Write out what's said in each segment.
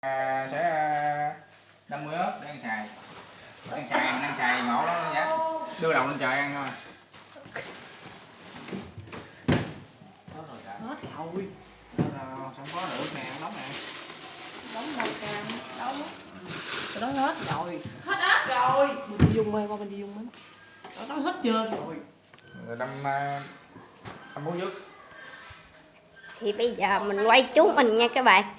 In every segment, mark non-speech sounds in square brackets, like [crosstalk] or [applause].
à, sẽ à, đâm muối ớt để ăn xài. Ăn xài ăn xài ngộ lắm giá đưa đầu lên trời ăn thôi. Hết rồi cả. Hết rồi. Không có nữa nè ăn nóng nè đóng đâu cam đâu. Đó hết rồi. Hết ớt rồi. Mình đi dùng mê qua mình đi dùng mê đó, đó hết trơn rồi. Rồi đâm à, đâm muối trước thì bây giờ mình quay chú mình nha các bạn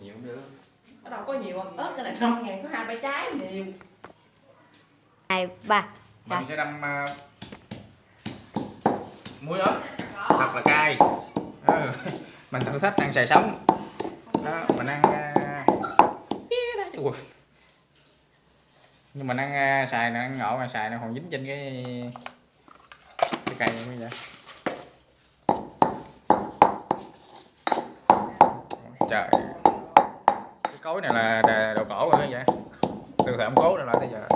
nhiều cũng được ở đâu có nhiều không? ớt cái này năm ngàn có hai ba trái nhiều. Hai ba. Mình sẽ đâm à, muối ớt thật là cay. Ừ. mình thử thách ăn xài sống. Đó mình ăn quật. nhưng mình ăn à, xài này ăn ngộ mà xài nó còn dính trên cái cái cây như vậy. Trời cối này là đồ cổ rồi vậy dạ. từ thời ông cố này lại tới giờ.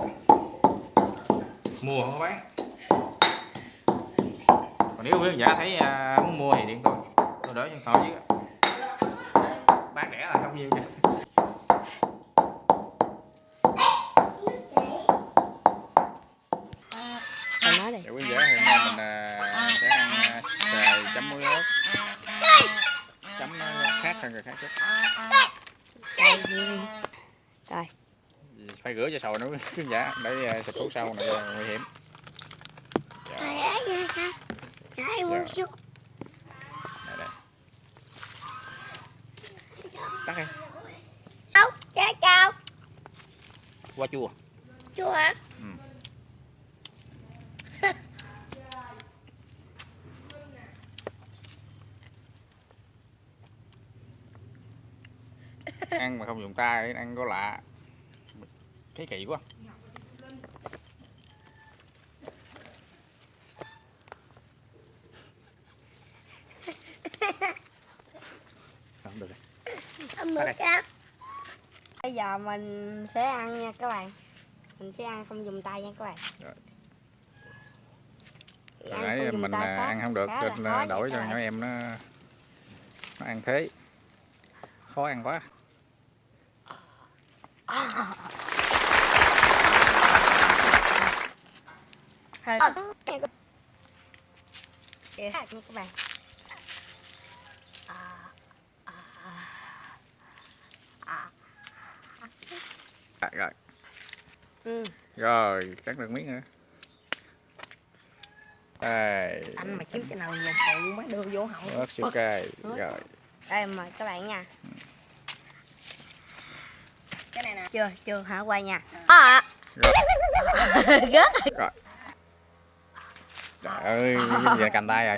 Mua không có bán. Còn nếu quý giả thấy à, muốn mua thì điện tôi tôi đỡ cho thoại chứ. Bán rẻ là không nhiêu chứ rồi nói đi Dạ quý khán giả thì hôm nay mình à, sẽ ăn à, xài chấm muối ớt chấm nó khác hơn người khác chút rồi phải rửa cho sồi [laughs] khán giả. Để à, xịt thuốc sâu này à, nguy hiểm. Xuống đây, đây. tắt đi. Cháu, cháu, cháu qua chua Chú hả? Ừ. [laughs] ăn mà không dùng tay ăn có lạ thấy kỳ quá. Không được rồi. Bây giờ mình sẽ ăn nha các bạn. Mình sẽ ăn không dùng tay nha các bạn. Rồi. Hồi nãy mình à, ăn không được nên nha đổi cho nhỏ em nó nó ăn thế. Khó ăn quá Kìa, nha các bạn À, à, à. à, rồi Ừ. rồi cắt được miếng nữa đây. Anh mà kiếm cái nào dùng phụ mới đưa vô hậu. Ớt siêu cay rồi. Đây mời các bạn nha. Cái này nè. Chưa, chưa hả quay nha. À rồi. [laughs] Gớt. Rồi trời ơi giờ cầm tay rồi.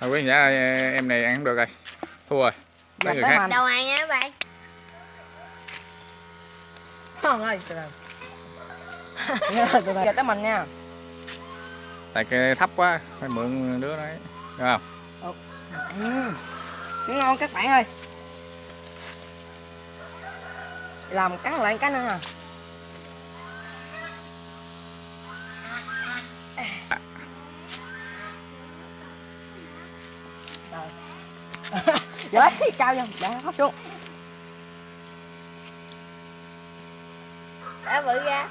Thôi quý ơi, em này ăn không được rồi. Thua rồi mấy người khác? ăn nha các bạn không ơi. Từ [laughs] từ tới mình nha. Tại cái thấp quá phải mượn đứa đấy. Được không? Ừ. ngon các bạn ơi. Làm cắn lại cái nữa nè Rồi, cao vô, dạ, hấp xuống. Đã bự ra.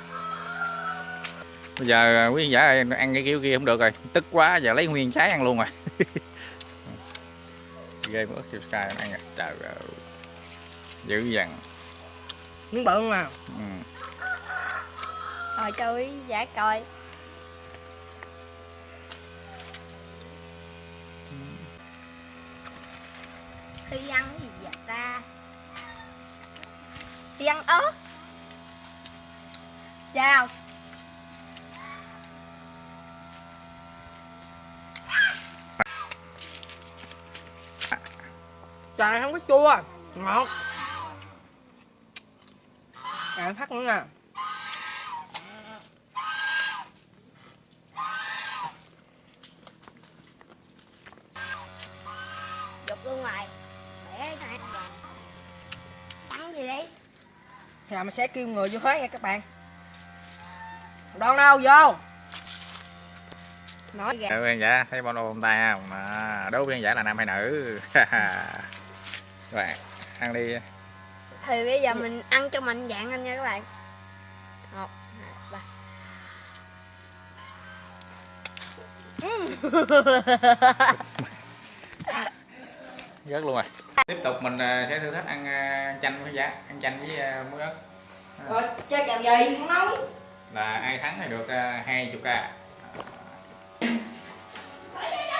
Bây giờ à, quý giả ơi, ăn cái kiểu kia không được rồi. Tức quá giờ lấy nguyên trái ăn luôn rồi. [laughs] Ghê mất siêu sky ăn rồi trời ơi. Dữ dằn. Miếng bự không à? Ừ. Rồi cho quý giả coi Thi ăn cái gì vậy ta? Thi ăn ớt. Chào. Trời, không có chua. Ngọt. À phát nữa nè. Thì mình sẽ kêu người vô hết nha các bạn Đón đâu vô nói gà Đố khán giả thấy bao ôm tay không? À, đố khán giả là nam hay nữ? [laughs] Các bạn ăn đi. thì bây giờ mình ăn cho mạnh dạng anh nha các bạn một hai ba [laughs] Rớt luôn rồi. Tiếp tục mình à, sẽ thử thách ăn à, chanh với giá, ăn chanh với à, muối ớt. rồi chơi kèo gì không nói Là ai thắng thì được à, 20 k.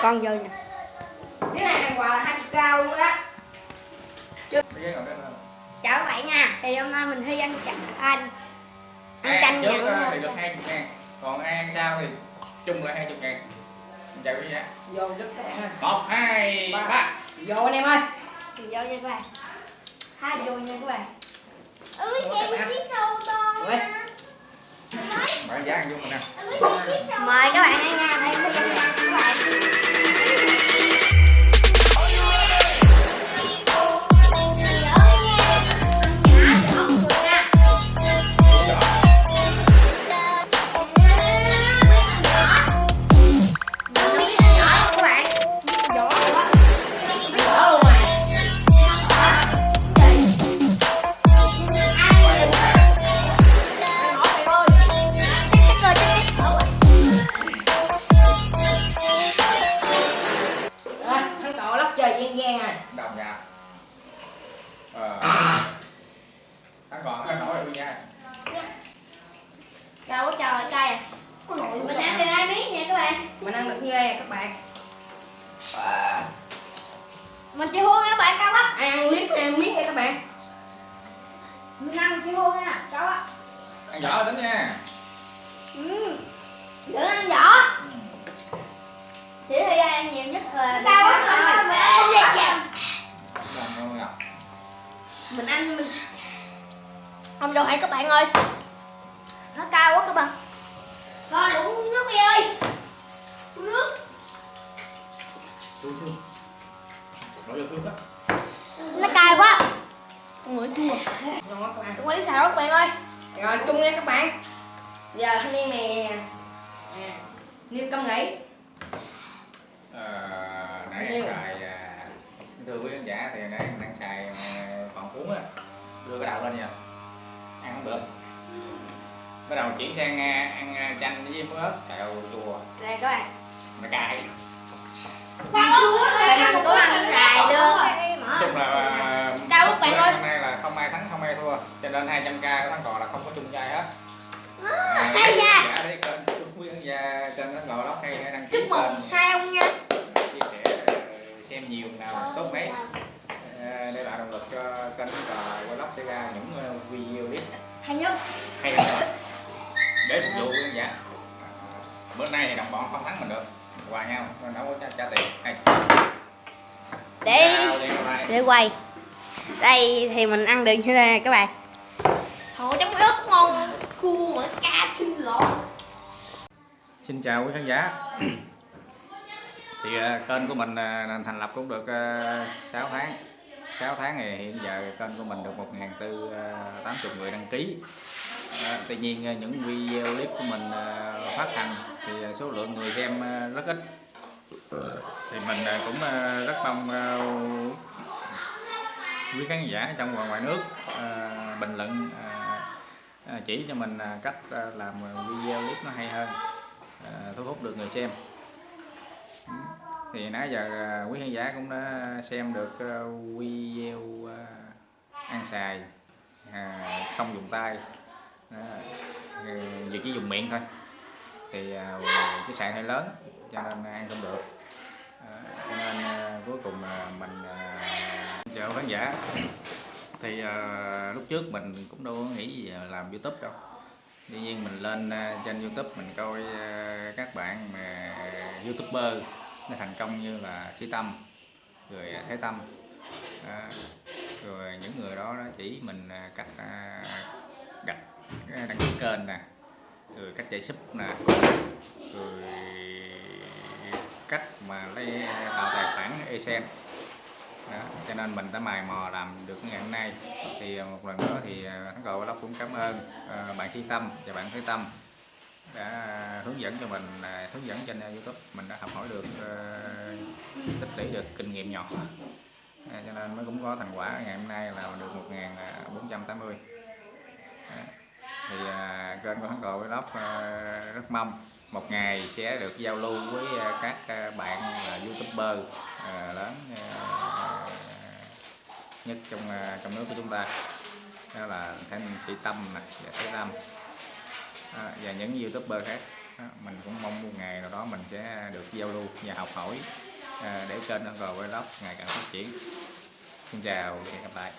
con vô nè cái này hàng quà là hai chục cao luôn đó chào các bạn nha thì hôm nay mình thi ăn chanh anh ăn Ai chanh trước nhận thì được 20 ngàn. Còn ai ăn sau thì chung là 20 ngàn. Chào quý giá. vô rất các bạn ơi 1, 2, 3. Vô anh em ơi mình vô nha các bạn hai vô nha các bạn các bạn. chiếc sâu to Ui. Bạn giá ăn chung mình nè. mời các bạn ăn nha đây ăn được như đây các bạn? À, Mình chưa hôn nha các bạn cao quá ai ăn liếm hay ăn miếng đây các bạn. Mình ăn chưa hôn nha cao quá Ăn vỏ tính nha. ừ. Đừng ăn vỏ Chỉ thời gian ăn nhiều nhất là cao quá Đồng luôn à. Mình ăn mình Không đâu hay các bạn ơi. Nó cao quá các bạn. Thôi đụng nước đi ơi Nó cay quá. Ngửi chua. Ngon quá các bạn xào các bạn ơi. Rồi chung nha các bạn. Giờ thanh niên này à, như công nghĩ. Ờ, nãy anh Nhiều. xài à, thưa quý khán giả thì nãy anh đang xài à, còn cuốn á. Đưa cái đầu lên nha ăn không được. Bắt đầu chuyển sang à, ăn à, chanh với muối ớt. Kẹo chua. Đây các bạn. Nó cay Tại mình có ăn rài được. Chung là à, Cao các bạn ơi. hôm nay là không ai thắng không ai thua. Cho nên 200 k của thắng cò là không có chung chai hết. À, hay nha. giả thấy kênh quý khán giả kênh thắng cò lóc hay đăng ký Chúc mừng hai ông nha. Chia sẻ ờ, xem nhiều nào tốt mấy. Đây là động lực cho kênh và vlog sẽ ra những video clip. Hay nhất. Hay nữa để phục vụ khán giả. Bữa nay thì đồng bọn không thắng mình được hòa nhau nên đâu có trả, trả tiền hay. Để để quay. Đây thì mình ăn được như thế này các bạn? Thôi chấm ớt ngon. Cua mà cá xin lỗi. Xin chào quý khán giả. Thì ờ, kênh của mình ờ, thành lập cũng được uh, 6 tháng. 6 tháng thì hiện giờ kênh của mình được 1.480 người đăng ký À, tự tuy nhiên à, những video clip của mình à, phát hành thì số lượng người xem rất ít. Thì mình cũng rất mong quý khán giả trong và ngoài nước bình luận chỉ cho mình cách làm video clip nó hay hơn thu hút được người xem. Thì nãy giờ quý khán giả cũng đã xem được video ăn xài à, không dùng tay. Đó. Giờ chỉ dùng miệng thôi. Thì à, cái sạn hơi lớn cho nên ăn không được. À, cho nên à, cuối cùng à, mình à, chào khán giả. Thì à, lúc trước mình cũng đâu có nghĩ gì làm youtube đâu. Tuy nhiên mình lên à, trên youtube mình coi à, các bạn mà youtuber nó thành công như là sĩ tâm rồi à, thế tâm. À, rồi những người đó nó chỉ mình à, cách à, đặt đăng ký kênh nè. Rồi cách chạy sub nè. Rồi cách mà lấy tạo tài khoản esen đó, cho nên mình đã mài mò làm được ngày hôm nay. Thì một lần nữa thì à, thắng cậu lóc cũng cảm ơn à, bạn Thi Tâm và bạn Thế Tâm đã hướng dẫn cho mình à, hướng dẫn trên YouTube. Mình đã học hỏi được tích lũy được kinh nghiệm nhỏ. Cho nên mới cũng có thành quả ngày hôm nay là được 1480 à, thì à, kênh của thắng cò với lóc à, rất mong một ngày sẽ được giao lưu với à, các à, bạn là youtuber à, lớn à, nhất trong à, trong nước của chúng ta. Đó là Thanh Sĩ Tâm nè và Thế Tâm à, và những youtuber khác. Đó, mình cũng mong một ngày nào đó mình sẽ được giao lưu và học hỏi à, để kênh Hân Cò Vlog ngày càng phát triển. Xin chào và hẹn gặp lại.